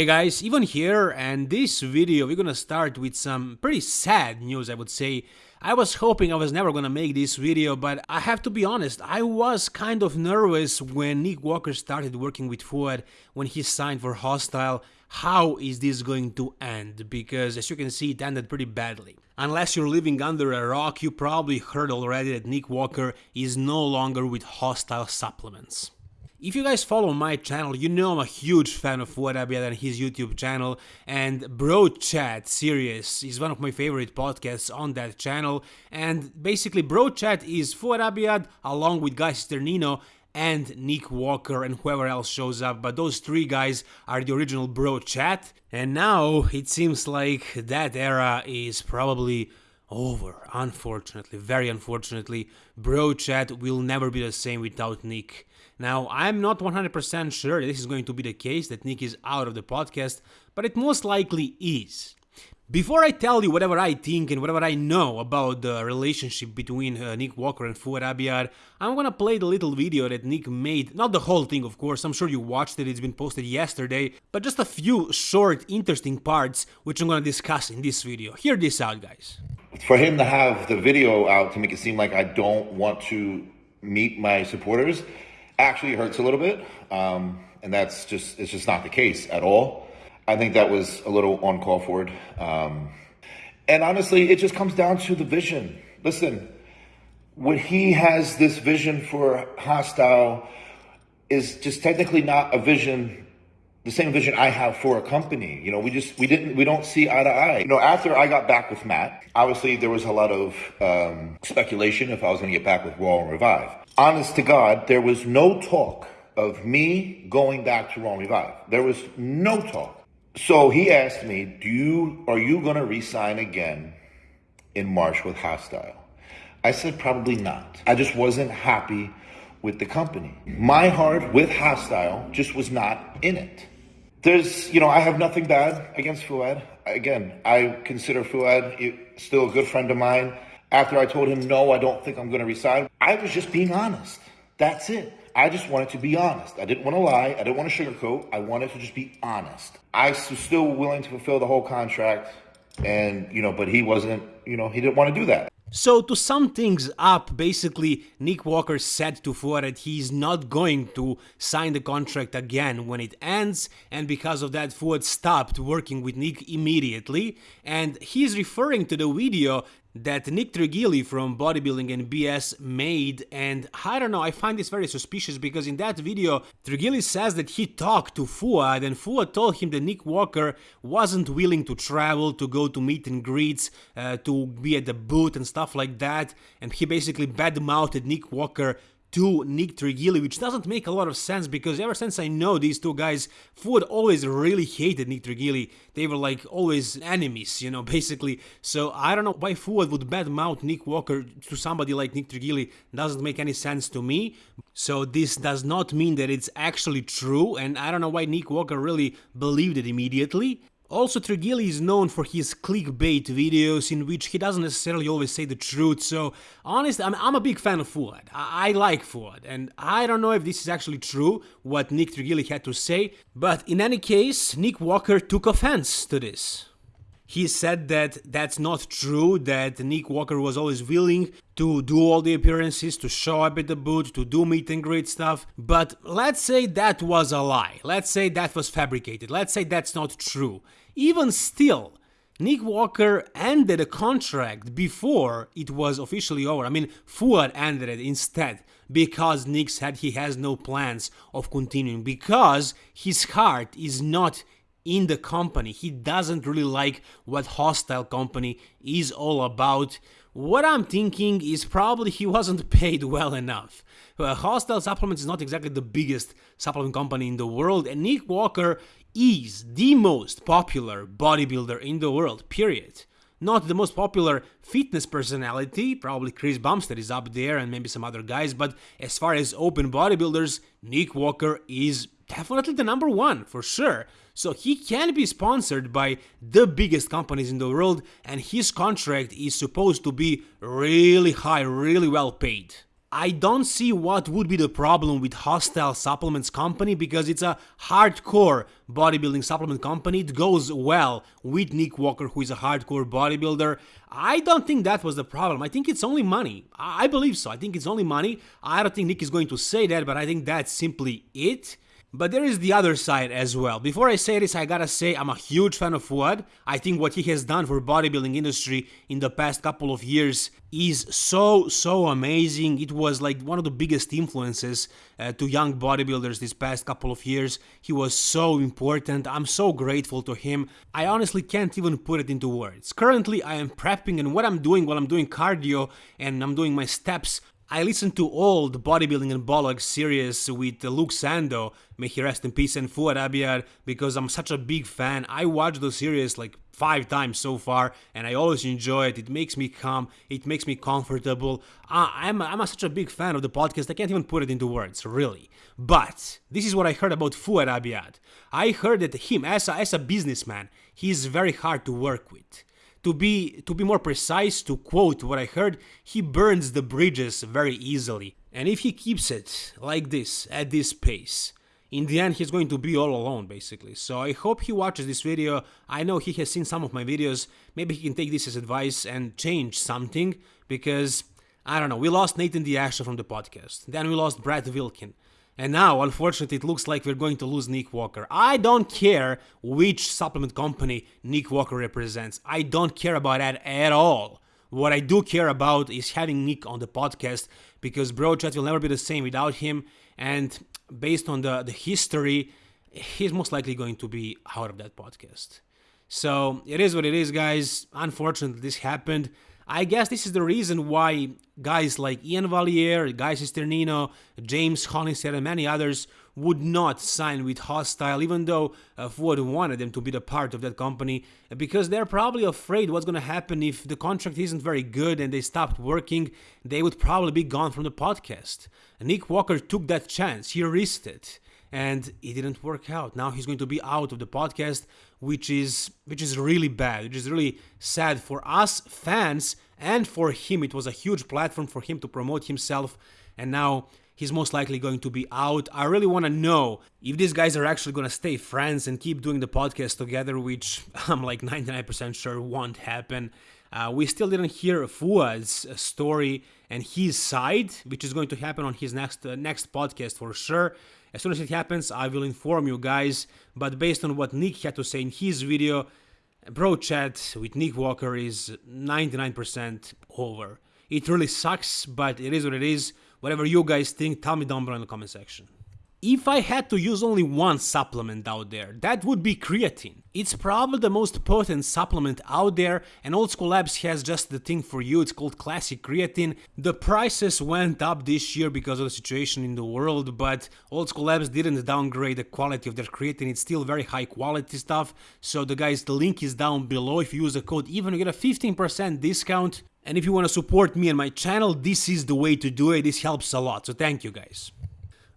Hey guys, Ivan here, and this video we're gonna start with some pretty sad news I would say. I was hoping I was never gonna make this video, but I have to be honest, I was kind of nervous when Nick Walker started working with Fouad, when he signed for Hostile. How is this going to end? Because as you can see, it ended pretty badly. Unless you're living under a rock, you probably heard already that Nick Walker is no longer with Hostile Supplements. If you guys follow my channel, you know I'm a huge fan of Fouad Abiad and his YouTube channel, and Bro Chat series is one of my favorite podcasts on that channel, and basically Bro Chat is Fouad Abiad along with Guy Cisternino and Nick Walker and whoever else shows up, but those three guys are the original Bro Chat, and now it seems like that era is probably over, unfortunately, very unfortunately. Bro Chat will never be the same without Nick. Now, I'm not 100% sure this is going to be the case, that Nick is out of the podcast, but it most likely is. Before I tell you whatever I think and whatever I know about the relationship between uh, Nick Walker and Fouad Abiad, I'm gonna play the little video that Nick made. Not the whole thing, of course, I'm sure you watched it, it's been posted yesterday, but just a few short, interesting parts which I'm gonna discuss in this video. Hear this out, guys. For him to have the video out to make it seem like I don't want to meet my supporters actually hurts a little bit. Um, and that's just, it's just not the case at all. I think that was a little uncalled for. Um, and honestly, it just comes down to the vision. Listen, when he has this vision for hostile is just technically not a vision the same vision I have for a company. You know, we just we didn't we don't see eye to eye. You know, after I got back with Matt, obviously there was a lot of um, speculation if I was going to get back with Raw and Revive honest to God, there was no talk of me going back to Raw and Revive. There was no talk. So he asked me, "Do you are you going to resign again in March with Hostile?" I said, "Probably not. I just wasn't happy with the company. My heart with Hostile just was not in it." There's, you know, I have nothing bad against Fouad. Again, I consider Fouad still a good friend of mine after I told him, no, I don't think I'm going to resign, I was just being honest. That's it. I just wanted to be honest. I didn't want to lie. I didn't want to sugarcoat. I wanted to just be honest. I was still willing to fulfill the whole contract. And, you know, but he wasn't, you know, he didn't want to do that. So to sum things up, basically Nick Walker said to that he's not going to sign the contract again when it ends and because of that Fouad stopped working with Nick immediately and he's referring to the video that Nick Trigili from Bodybuilding and BS made and I don't know, I find this very suspicious because in that video Trigili says that he talked to Fouad and Fouad told him that Nick Walker wasn't willing to travel, to go to meet and greets, uh, to be at the booth and stuff like that and he basically badmouthed Nick Walker to Nick Trigili, which doesn't make a lot of sense because ever since I know these two guys, Fouad always really hated Nick Trigili. They were like always enemies, you know, basically. So I don't know why Fouad would badmouth Nick Walker to somebody like Nick Trigili. Doesn't make any sense to me. So this does not mean that it's actually true, and I don't know why Nick Walker really believed it immediately. Also, Trigili is known for his clickbait videos in which he doesn't necessarily always say the truth, so honestly, I'm, I'm a big fan of Fouad. I, I, like Fouad, and I don't know if this is actually true, what Nick Trigili had to say, but in any case, Nick Walker took offense to this. He said that that's not true, that Nick Walker was always willing to do all the appearances, to show up at the booth, to do meet and greet stuff. But let's say that was a lie. Let's say that was fabricated. Let's say that's not true. Even still, Nick Walker ended a contract before it was officially over. I mean, Fouad ended it instead because Nick said he has no plans of continuing because his heart is not in the company. He doesn't really like what Hostile Company is all about. What I'm thinking is probably he wasn't paid well enough. Uh, Hostile Supplements is not exactly the biggest supplement company in the world, and Nick Walker is the most popular bodybuilder in the world, period. Not the most popular fitness personality, probably Chris Bumstead is up there and maybe some other guys, but as far as open bodybuilders, Nick Walker is definitely the number one, for sure. So he can be sponsored by the biggest companies in the world and his contract is supposed to be really high, really well paid. I don't see what would be the problem with Hostile Supplements Company because it's a hardcore bodybuilding supplement company. It goes well with Nick Walker, who is a hardcore bodybuilder. I don't think that was the problem. I think it's only money. I believe so. I think it's only money. I don't think Nick is going to say that, but I think that's simply it. But there is the other side as well. Before I say this, I gotta say I'm a huge fan of Fouad. I think what he has done for bodybuilding industry in the past couple of years is so so amazing. It was like one of the biggest influences uh, to young bodybuilders this past couple of years. He was so important. I'm so grateful to him. I honestly can't even put it into words. Currently, I am prepping and what I'm doing while I'm doing cardio and I'm doing my steps I listened to old bodybuilding and bollocks series with Luke Sandoe, may he rest in peace, and Fouad Abiad, because I'm such a big fan. I watched the series like five times so far, and I always enjoy it. It makes me calm, it makes me comfortable. Uh, I'm, I'm a, such a big fan of the podcast, I can't even put it into words, really. But this is what I heard about Fouad Abiad. I heard that him, as a, as a businessman, he's very hard to work with. To be to be more precise, to quote what I heard, he burns the bridges very easily. And if he keeps it like this, at this pace, in the end he's going to be all alone basically. So I hope he watches this video. I know he has seen some of my videos. Maybe he can take this as advice and change something because I don't know. We lost Nathan De Asha from the podcast. Then we lost Brad Wilkin. And now, unfortunately, it looks like we're going to lose Nick Walker. I don't care which supplement company Nick Walker represents. I don't care about that at all. What I do care about is having Nick on the podcast because Bro Chat will never be the same without him. And based on the, the history, he's most likely going to be out of that podcast. So it is what it is, guys. Unfortunately, this happened. I guess this is the reason why guys like Iain Valliere, Guy Cisternino, James Hollingshead, and many others would not sign with Hostile, even though uh, Fouad wanted them to be the part of that company, because they're probably afraid what's going to happen if the contract isn't very good and they stopped working. They would probably be gone from the podcast. Nick Walker took that chance. He risked it and it didn't work out. Now he's going to be out of the podcast, which is which is really bad, which is really sad for us fans and for him. It was a huge platform for him to promote himself, and now he's most likely going to be out. I really want to know if these guys are actually going to stay friends and keep doing the podcast together, which I'm like 99% sure won't happen. Uh, we still didn't hear Fouad's story and his side, which is going to happen on his next uh, next podcast for sure. As soon as it happens, I will inform you guys. But based on what Nick had to say in his video, Bro Chat with Nick Walker is 99% over. It really sucks, but it is what it is. Whatever you guys think, tell me down below in the comment section. If I had to use only one supplement out there, that would be creatine. It's probably the most potent supplement out there and Old School Labs has just the thing for you, it's called Classic Creatine. The prices went up this year because of the situation in the world, but Old School Labs didn't downgrade the quality of their creatine, it's still very high quality stuff. So the guys, the link is down below, if you use the code EVEN you get a 15% discount. And if you want to support me and my channel, this is the way to do it, this helps a lot, so thank you guys.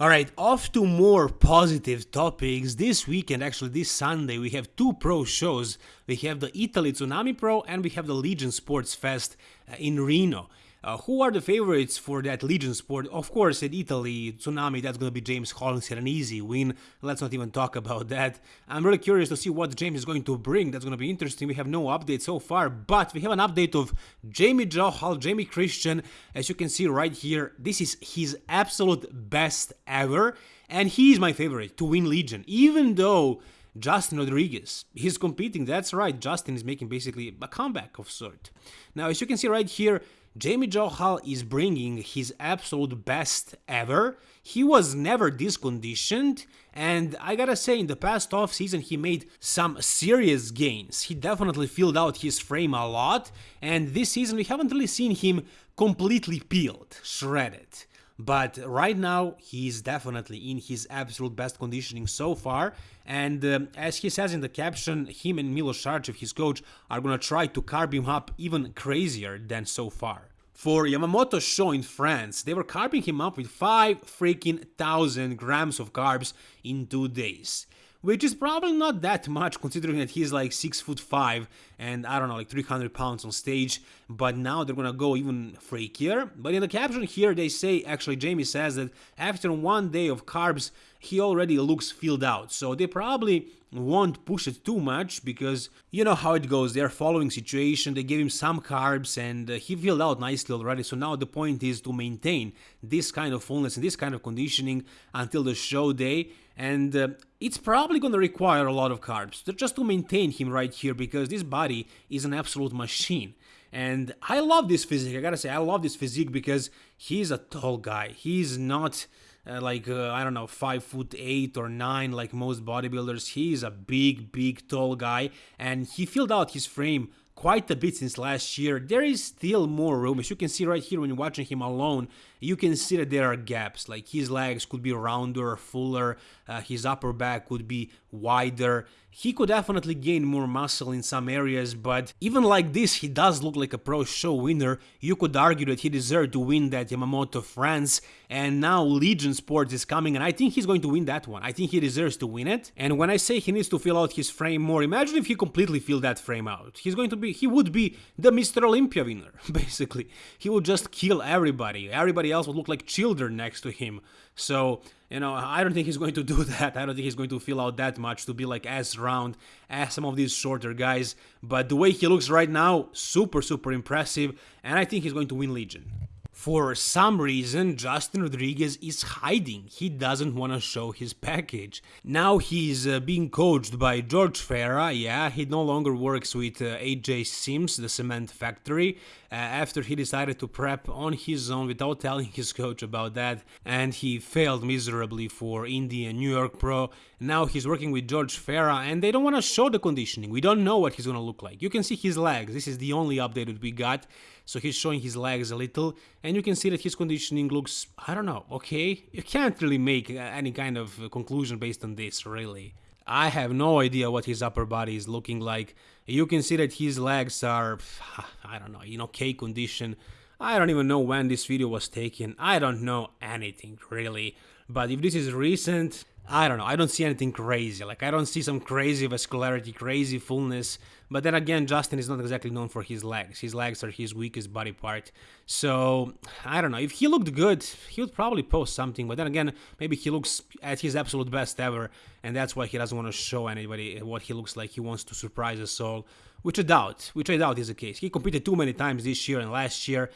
Alright, off to more positive topics. This weekend, actually this Sunday, we have two pro shows. We have the Italy Tsunami Pro and we have the Legion Sports Fest uh, in Reno. Uh, who are the favorites for that Legion sport? Of course, in Italy, Tsunami, that's going to be James Hollingshead, an easy win. Let's not even talk about that. I'm really curious to see what James is going to bring. That's going to be interesting. We have no update so far, but we have an update of Jamie Johal, Jamie Christian. As you can see right here, this is his absolute best ever, and he is my favorite to win Legion, even though Justin Rodriguez. He's competing, that's right, Justin is making basically a comeback of sort. Now, as you can see right here, Jamie Johal is bringing his absolute best ever. He was never this conditioned, and I gotta say, in the past off season, he made some serious gains. He definitely filled out his frame a lot, and this season we haven't really seen him completely peeled, shredded. But right now, he's definitely in his absolute best conditioning so far. And um, as he says in the caption, him and Milos Sarcev, his coach, are gonna try to carb him up even crazier than so far. For Yamamoto's show in France, they were carving him up with 5 freaking thousand grams of carbs in 2 days. Which is probably not that much considering that he's like six foot five and I don't know, like 300 pounds on stage. But now they're gonna go even freakier. But in the caption here, they say actually, Jamie says that after one day of carbs, he already looks filled out. So they probably won't push it too much because you know how it goes they're following situation they gave him some carbs and uh, he filled out nicely already so now the point is to maintain this kind of fullness and this kind of conditioning until the show day and uh, it's probably going to require a lot of carbs just to maintain him right here because this body is an absolute machine. And I love this physique. I gotta say I love this physique because he's a tall guy. He's not uh, like uh, I don't know, five foot eight or nine, like most bodybuilders. He's a big, big, tall guy, and he filled out his frame quite a bit since last year. There is still more room. As you can see right here when you're watching him alone, you can see that there are gaps. Like his legs could be rounder, fuller, uh, his upper back could be wider. He could definitely gain more muscle in some areas, but even like this, he does look like a pro show winner. You could argue that he deserved to win that Yamamoto France, and now Legion Sports is coming, and I think he's going to win that one. I think he deserves to win it. And when I say he needs to fill out his frame more, imagine if he completely filled that frame out. He's going to be, he would be the Mr. Olympia winner, basically. He would just kill everybody. Everybody else would look like children next to him. So, you know, I don't think he's going to do that. I don't think he's going to fill out that much to be like as round as some of these shorter guys. But the way he looks right now, super, super impressive. And I think he's going to win Legion. For some reason, Justin Rodriguez is hiding. He doesn't want to show his package. Now he's uh, being coached by George Farah. Yeah, he no longer works with uh, AJ Sims, the cement factory, uh, after he decided to prep on his own without telling his coach about that. And he failed miserably for Indy and New York Pro. Now he's working with George Farah, and they don't want to show the conditioning. We don't know what he's going to look like. You can see his legs. This is the only update that we got. So he's showing his legs a little, and you can see that his conditioning looks, I don't know, okay? You can't really make uh, any kind of uh, conclusion based on this, really. I have no idea what his upper body is looking like. You can see that his legs are, I don't know, in okay condition. I don't even know when this video was taken. I don't know anything, really. But if this is recent, I don't know. I don't see anything crazy. Like, I don't see some crazy vascularity, crazy fullness. But then again, Justin is not exactly known for his legs. His legs are his weakest body part. So, I don't know. If he looked good, he would probably post something. But then again, maybe he looks at his absolute best ever. And that's why he doesn't want to show anybody what he looks like. He wants to surprise us all. Which I doubt. Which I doubt is the case. He competed too many times this year and last year.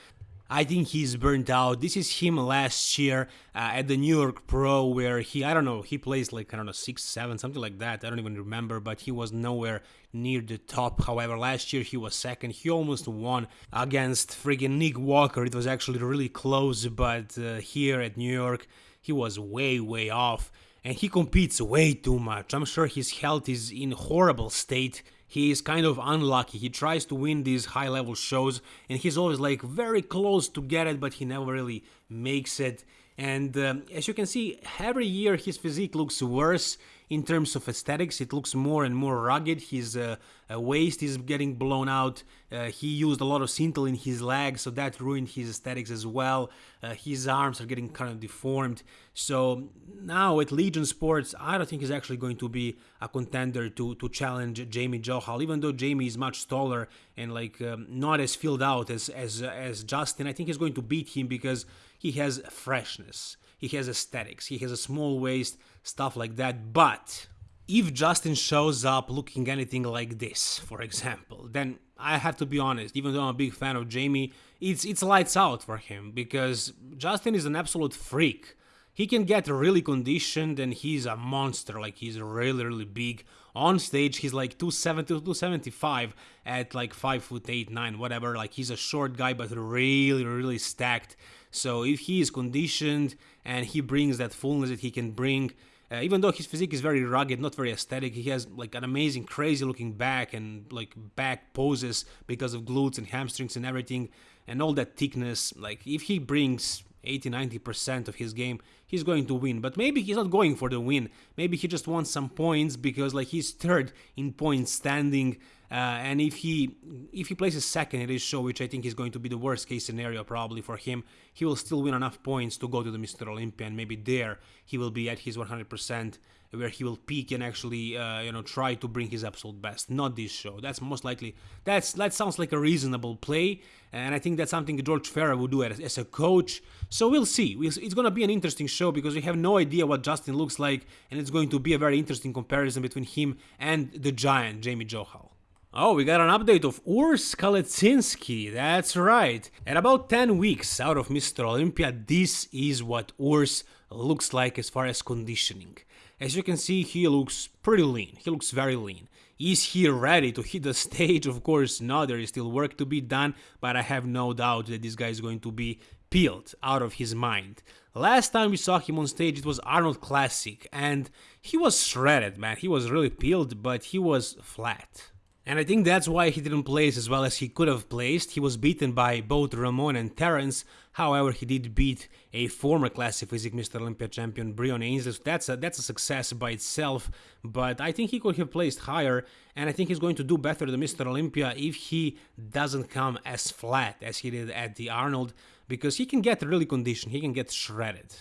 I think he's burnt out. This is him last year uh, at the New York Pro, where he, I don't know, he plays like, I don't know, 6, 7, something like that. I don't even remember, but he was nowhere near the top. However, last year he was second. He almost won against friggin' Nick Walker. It was actually really close, but uh, here at New York, he was way, way off. And he competes way too much. I'm sure his health is in horrible state he is kind of unlucky. He tries to win these high level shows and he's always like very close to get it, but he never really makes it. And um, as you can see, every year his physique looks worse in terms of aesthetics. It looks more and more rugged. His uh, uh, waist is getting blown out. Uh, he used a lot of Synthol in his legs, so that ruined his aesthetics as well. Uh, his arms are getting kind of deformed. So now at Legion Sports, I don't think he's actually going to be a contender to, to challenge Jamie Johal, even though Jamie is much taller and like um, not as filled out as, as, as Justin. I think he's going to beat him because he has freshness he has aesthetics, he has a small waist, stuff like that. But if Justin shows up looking anything like this, for example, then I have to be honest, even though I'm a big fan of Jamie, it's it's lights out for him because Justin is an absolute freak. He can get really conditioned and he's a monster, like he's really really big. On stage he's like 270 275 at like 5 foot 8 9 whatever, like he's a short guy but really really stacked. So if he is conditioned and he brings that fullness that he can bring, uh, even though his physique is very rugged, not very aesthetic, he has like an amazing, crazy looking back and like back poses because of glutes and hamstrings and everything, and all that thickness. Like if he brings 80 90% of his game, he's going to win. But maybe he's not going for the win. Maybe he just wants some points because like he's third in points standing uh, and if he if he places second in this show, which I think is going to be the worst case scenario probably for him, he will still win enough points to go to the Mr. Olympia, and maybe there he will be at his 100% where he will peak and actually uh, you know try to bring his absolute best. Not this show. That's most likely. That's that sounds like a reasonable play, and I think that's something George Farah would do as, as a coach. So we'll see. It's going to be an interesting show because we have no idea what Justin looks like, and it's going to be a very interesting comparison between him and the giant Jamie Johal. Oh, we got an update of Urs Kalecinski, that's right. At about 10 weeks out of Mr. Olympia, this is what Urs looks like as far as conditioning. As you can see, he looks pretty lean, he looks very lean. Is he ready to hit the stage? Of course not, there is still work to be done, but I have no doubt that this guy is going to be peeled out of his mind. Last time we saw him on stage, it was Arnold Classic, and he was shredded, man. He was really peeled, but he was flat. And I think that's why he didn't place as well as he could have placed. He was beaten by both Ramon and Terrence. However, he did beat a former Classic Physique Mr. Olympia champion, Breon Ansley. So that's a, that's a success by itself. But I think he could have placed higher. And I think he's going to do better than Mr. Olympia if he doesn't come as flat as he did at the Arnold. Because he can get really conditioned. He can get shredded.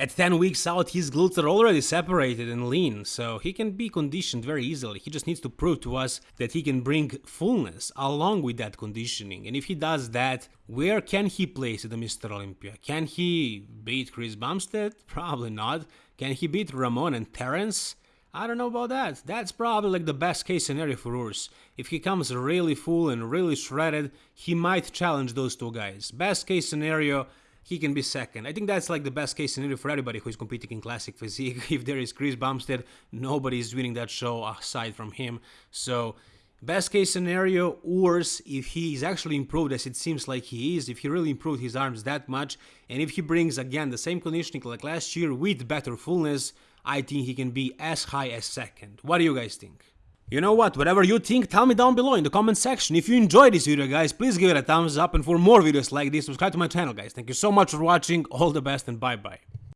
At 10 weeks out, his glutes are already separated and lean, so he can be conditioned very easily. He just needs to prove to us that he can bring fullness along with that conditioning. And if he does that, where can he place at the Mr. Olympia? Can he beat Chris Bumstead? Probably not. Can he beat Ramon and Terrence? I don't know about that. That's probably like the best case scenario for Urs. If he comes really full and really shredded, he might challenge those two guys. Best case scenario, he can be second. I think that's like the best case scenario for everybody who is competing in classic physique. If there is Chris Bumstead, nobody is winning that show aside from him. So best case scenario, Urs, if he is actually improved as it seems like he is, if he really improved his arms that much, and if he brings again the same conditioning like last year with better fullness, I think he can be as high as second. What do you guys think? You know what, whatever you think, tell me down below in the comment section. If you enjoyed this video, guys, please give it a thumbs up. And for more videos like this, subscribe to my channel, guys. Thank you so much for watching. All the best and bye-bye.